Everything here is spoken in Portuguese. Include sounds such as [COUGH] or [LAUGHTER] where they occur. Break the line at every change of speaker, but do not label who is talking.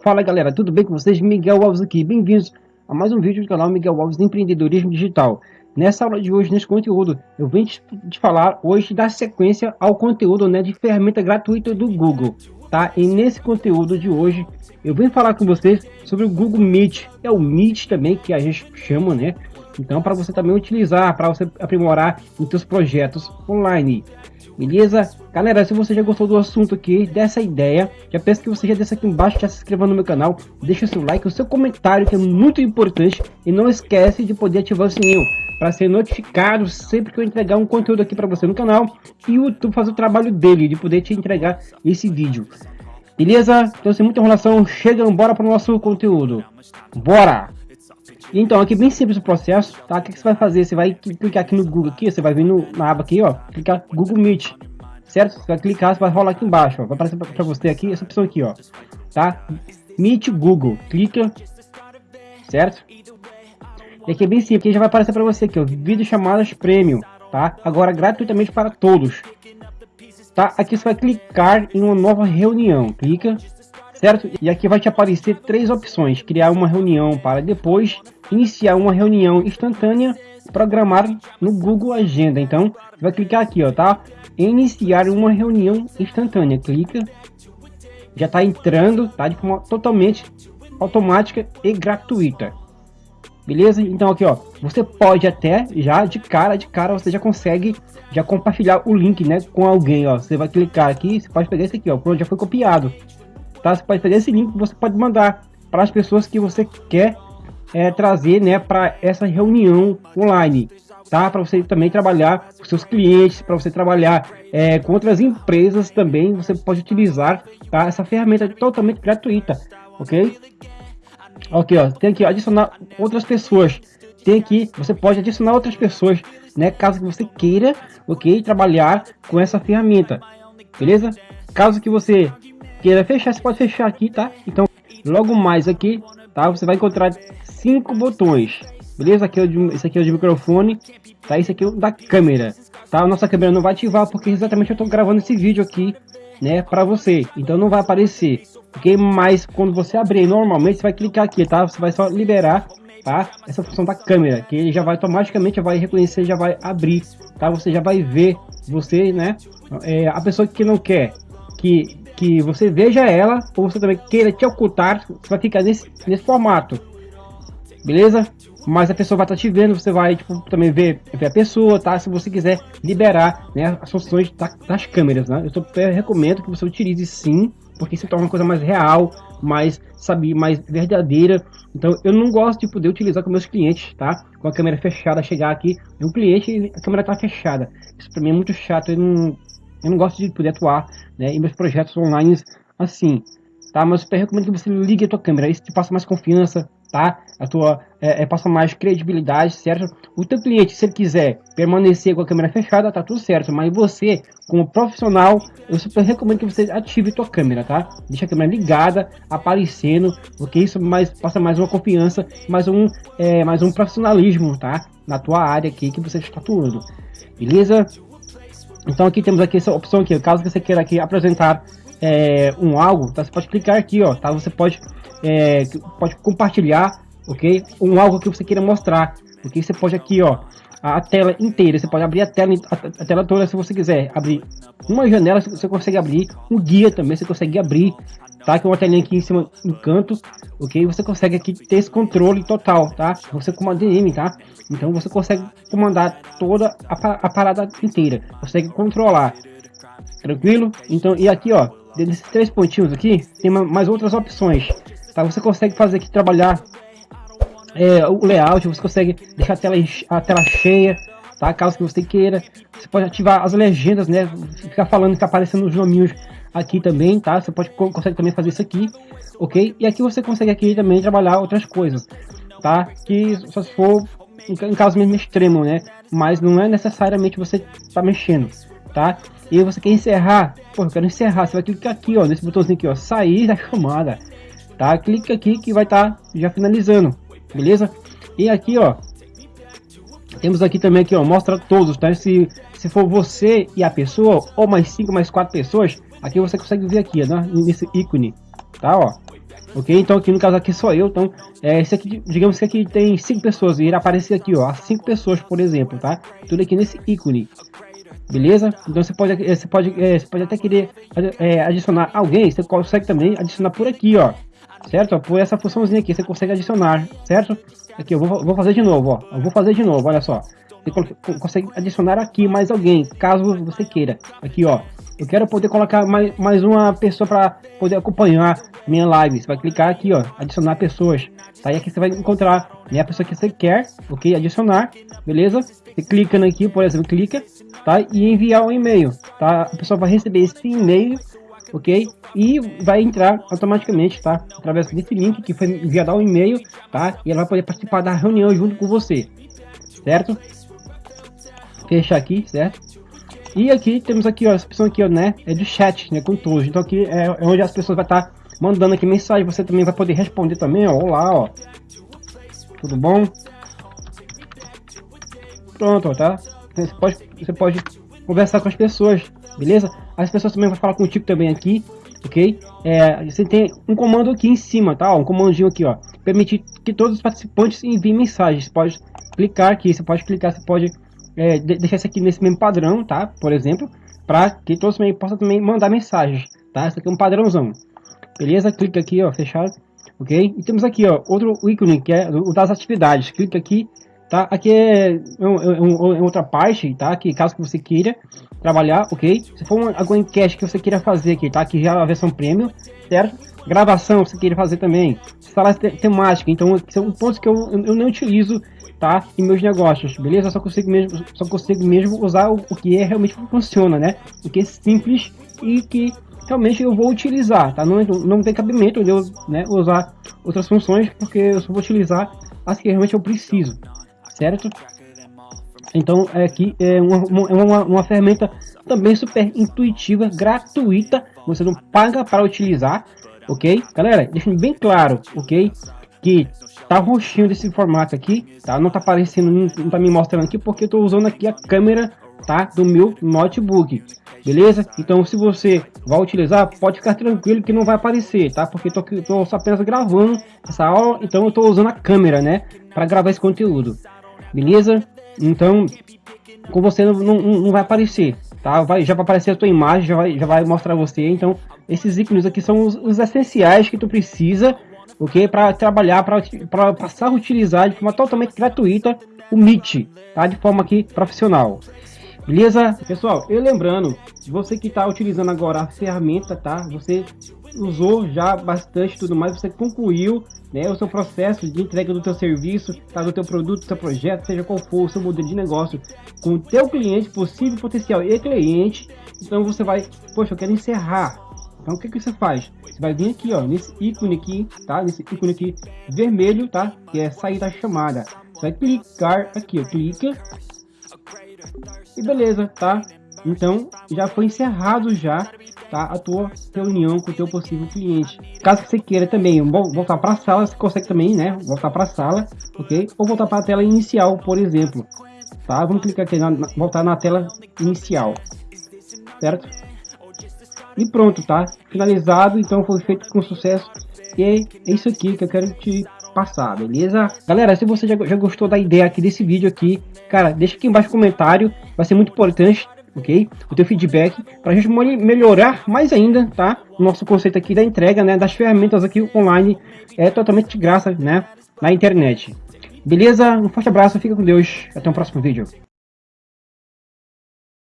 Fala galera, tudo bem com vocês? Miguel Alves aqui, bem-vindos a mais um vídeo do canal Miguel Alves de Empreendedorismo Digital. Nessa aula de hoje, nesse conteúdo, eu venho te falar hoje da sequência ao conteúdo né, de ferramenta gratuita do Google. Tá? E nesse conteúdo de hoje, eu venho falar com vocês sobre o Google Meet. É o Meet também que a gente chama, né? Então, para você também utilizar, para você aprimorar os seus projetos online. Beleza? Galera, se você já gostou do assunto aqui, dessa ideia, já peço que você já desça aqui embaixo, já se inscreva no meu canal, deixa o seu like, o seu comentário, que é muito importante, e não esquece de poder ativar o sininho para ser notificado sempre que eu entregar um conteúdo aqui para você no canal e o YouTube fazer o trabalho dele, de poder te entregar esse vídeo. Beleza? Então sem muita enrolação, chega, bora para o nosso conteúdo. Bora! Então, aqui bem simples o processo, tá? O que, você vai fazer? Você vai clicar aqui no Google, aqui, você vai vir no, na aba aqui, ó, clicar Google Meet, certo? Você vai clicar, você vai rolar aqui embaixo, ó, vai aparecer para você aqui, essa opção aqui, ó, tá? Meet Google, clica, certo? E aqui é bem simples, aqui já vai aparecer para você aqui, ó, vídeo chamadas premium, tá? Agora gratuitamente para todos, tá? Aqui você vai clicar em uma nova reunião, clica, certo? E aqui vai te aparecer três opções, criar uma reunião para depois iniciar uma reunião instantânea, programar no Google Agenda. Então, vai clicar aqui, ó, tá? Iniciar uma reunião instantânea, clica, já está entrando, tá? De forma totalmente automática e gratuita. Beleza? Então aqui, ó, você pode até já de cara, de cara, você já consegue já compartilhar o link, né, com alguém, ó. Você vai clicar aqui, você pode pegar esse aqui, ó, pronto, já foi copiado. Tá? Você pode pegar esse link, você pode mandar para as pessoas que você quer é, trazer, né, para essa reunião online, tá? Para você também trabalhar com seus clientes, para você trabalhar é, com outras empresas também, você pode utilizar, tá? Essa ferramenta totalmente gratuita, ok? Ok, ó, tem ó, adicionar outras pessoas. Tem aqui, você pode adicionar outras pessoas, né? Caso que você queira, ok? Trabalhar com essa ferramenta, beleza? Caso que você queira fechar, você pode fechar aqui, tá? Então, logo mais aqui, tá? Você vai encontrar cinco botões, beleza? Aqui é o esse aqui é o de microfone, tá? Esse aqui é o da câmera, tá? A nossa câmera não vai ativar porque exatamente eu estou gravando esse vídeo aqui, né? Para você, então não vai aparecer ok? Mas quando você abrir normalmente, você vai clicar aqui, tá? Você vai só liberar, tá? Essa função da câmera, que ele já vai automaticamente, vai reconhecer, já vai abrir, tá? Você já vai ver, você, né? É, a pessoa que não quer que, que você veja ela, ou você também queira te ocultar, você vai ficar nesse, nesse formato, beleza? Mas a pessoa vai estar te vendo, você vai tipo, também ver, ver a pessoa, tá? Se você quiser liberar né, as funções das câmeras, né? Eu, eu recomendo que você utilize sim, porque se torna uma coisa mais real, mais, sabe, mais verdadeira. Então eu não gosto de poder utilizar com meus clientes, tá? Com a câmera fechada, chegar aqui um cliente e a câmera tá fechada. Isso para mim é muito chato, eu não, eu não gosto de poder atuar né, em meus projetos online assim, tá? Mas eu recomendo que você ligue a tua câmera, isso te passa mais confiança, tá? A tua é, é, passa mais credibilidade, certo? O teu cliente, se ele quiser permanecer com a câmera fechada, tá tudo certo. Mas você, como profissional, eu super recomendo que você ative tua câmera, tá? Deixa a câmera ligada, aparecendo, porque isso mais passa mais uma confiança, mais um é, mais um profissionalismo, tá? Na tua área aqui que você está atuando, beleza? Então aqui temos aqui essa opção aqui, caso você queira aqui apresentar é, um algo, tá? Você pode clicar aqui, ó, tá? Você pode é, pode compartilhar, ok? Um algo que você queira mostrar, porque você pode aqui, ó, a tela inteira, você pode abrir a tela, a, tela toda se você quiser, abrir uma janela, você consegue abrir, um guia também você consegue abrir, tá? Que é uma telinha aqui em cima no canto, ok? Você consegue aqui ter esse controle total, tá? Você com uma DM, tá? Então você consegue comandar toda a, a parada inteira, consegue controlar, tranquilo? Então, e aqui, ó, desses três pontinhos aqui, tem mais outras opções, Tá? Você consegue fazer aqui, trabalhar é, o layout, você consegue deixar a tela, a tela cheia, tá? Caso que você queira. Você pode ativar as legendas, né? Ficar falando que tá aparecendo os nominhos aqui também, tá? Você pode consegue também fazer isso aqui, ok? E aqui você consegue aqui também trabalhar outras coisas, tá? Que só se for em caso mesmo extremo, né? Mas não é necessariamente você tá mexendo, tá? E você quer encerrar, pô, eu quero encerrar, você vai clicar aqui, ó, nesse botãozinho aqui, ó, sair da [LAUGHS] chamada tá? Clique aqui que vai estar tá já finalizando, beleza? E aqui, ó, temos aqui também aqui, ó, mostra todos, tá? Se, se for você e a pessoa, ou mais 5, mais 4 pessoas, aqui você consegue ver aqui, né, nesse ícone, tá, ó. Ok? Então aqui no caso aqui sou eu, então é, esse aqui, digamos que aqui tem 5 pessoas, e ele aparece aqui, ó, 5 pessoas, por exemplo, tá? Tudo aqui nesse ícone. Beleza? Então você pode, é, você pode, é, você pode até querer é, adicionar alguém, você consegue também adicionar por aqui, ó. Certo? Por essa funçãozinha aqui, você consegue adicionar, certo? Aqui, eu vou, vou fazer de novo, ó. Eu vou fazer de novo, olha só. Você consegue adicionar aqui mais alguém, caso você queira. Aqui, ó. Eu quero poder colocar mais, mais uma pessoa para poder acompanhar minha live. Você vai clicar aqui, ó, adicionar pessoas. Tá? E aqui você vai encontrar né, a pessoa que você quer, ok? Adicionar, beleza? Você clica aqui, por exemplo, clica, tá? E enviar um e-mail, tá? A pessoa vai receber esse e-mail, ok? E vai entrar automaticamente, tá? Através desse link que foi enviado ao e-mail, tá? E ela vai poder participar da reunião junto com você, certo? Fechar aqui, certo? E aqui temos aqui, ó, essa opção aqui, ó, né? É de chat, né? Com todos. Então aqui é, onde as pessoas vão estar tá mandando aqui mensagem. Você também vai poder responder também, ó. Olá, ó. Tudo bom? Pronto, ó, tá? Você pode, você pode conversar com as pessoas, beleza? As pessoas também vão falar contigo também aqui, ok? É, você tem um comando aqui em cima, tá? Um comandinho aqui, ó. Permitir que todos os participantes enviem mensagens. Você pode clicar aqui, você pode clicar, você pode é, deixar isso aqui nesse mesmo padrão, tá? Por exemplo, para que todos também possam também mandar mensagens, tá? Isso aqui é um padrãozão. Beleza? Clica aqui, ó, fechado. Ok? E temos aqui, ó, outro ícone que é o das atividades. Clica aqui, tá? Aqui é, é, é, é outra parte, tá? Que caso que você queira trabalhar, ok? Se for uma, alguma enquete que você queira fazer aqui, tá? Aqui já é a versão premium, certo? Gravação você queira fazer também. Sala temática, então são pontos que eu, eu não utilizo tá? Em meus negócios, beleza? Só consigo mesmo, só consigo mesmo usar o, o que é realmente funciona, né? O que é simples e que realmente eu vou utilizar, tá? Não, não tem cabimento de eu né, usar outras funções, porque eu só vou utilizar as que realmente eu preciso, certo? Então é aqui é uma, uma, uma ferramenta também super intuitiva, gratuita, você não paga para utilizar, ok? Galera, deixando bem claro, ok? Que tá roxinho desse formato aqui, tá? Não tá aparecendo, não, tá me mostrando aqui porque eu tô usando aqui a câmera, tá? Do meu notebook, beleza? Então se você vai utilizar, pode ficar tranquilo que não vai aparecer, tá? Porque tô, tô apenas gravando essa aula, então eu tô usando a câmera, né? Para gravar esse conteúdo, beleza? Então, com você não, não, não vai aparecer, tá? Vai, já vai aparecer a tua imagem, já vai, já vai mostrar você, então esses ícones aqui são os, os essenciais que tu precisa ok? Para trabalhar, para passar a utilizar de forma totalmente gratuita o Meet, tá? De forma aqui profissional. Beleza? Pessoal, eu lembrando, você que está utilizando agora a ferramenta, tá? Você usou já bastante tudo mais, você concluiu né, o seu processo de entrega do teu serviço, tá, do teu produto, do teu projeto, seja qual for o seu modelo de negócio, com o teu cliente, possível potencial e cliente, então você vai, poxa, eu quero encerrar então o que, que você faz? Você vai vir aqui, ó, nesse ícone aqui, tá? Nesse ícone aqui vermelho, tá? Que é sair da chamada. Você vai clicar aqui, ó, clica. E beleza, tá? Então já foi encerrado já, tá? A tua reunião com o teu possível cliente. Caso você queira também voltar para a sala, você consegue também, né? Voltar para a sala, ok? Ou voltar para a tela inicial, por exemplo. Tá? Vamos clicar aqui na, voltar na tela inicial, certo? E pronto, tá? Finalizado, então foi feito com sucesso. E é isso aqui que eu quero te passar, beleza? Galera, se você já, já gostou da ideia aqui desse vídeo aqui, cara, deixa aqui embaixo comentário, vai ser muito importante, ok? O teu feedback, pra gente melhorar mais ainda, tá? O nosso conceito aqui da entrega, né, das ferramentas aqui online, é totalmente de graça, né, na internet. Beleza? Um forte abraço, fica com Deus, até o próximo vídeo.